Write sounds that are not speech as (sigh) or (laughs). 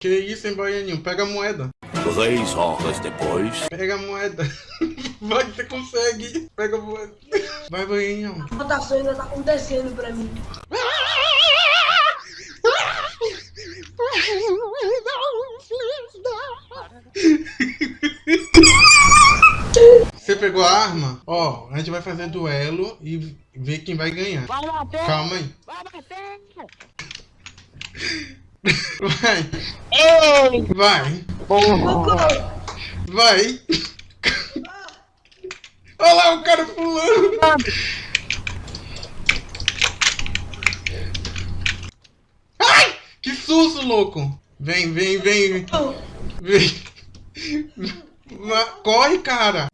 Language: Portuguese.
Que isso, hein, Baianinho? Pega a moeda. Três horas depois. Pega a moeda. (laughs) Vai, você consegue. Pega a moeda. Vai, Baianinho. A votação ainda tá acontecendo pra mim. Você pegou a arma? Ó, a gente vai fazer duelo e ver quem vai ganhar. Vai bater! Calma aí. Vai bater! Vai, Ei! vai, Porra! vai. Olha lá o cara pulando. Ai, que susto, louco. Vem, vem, vem. Vem. Corre, cara.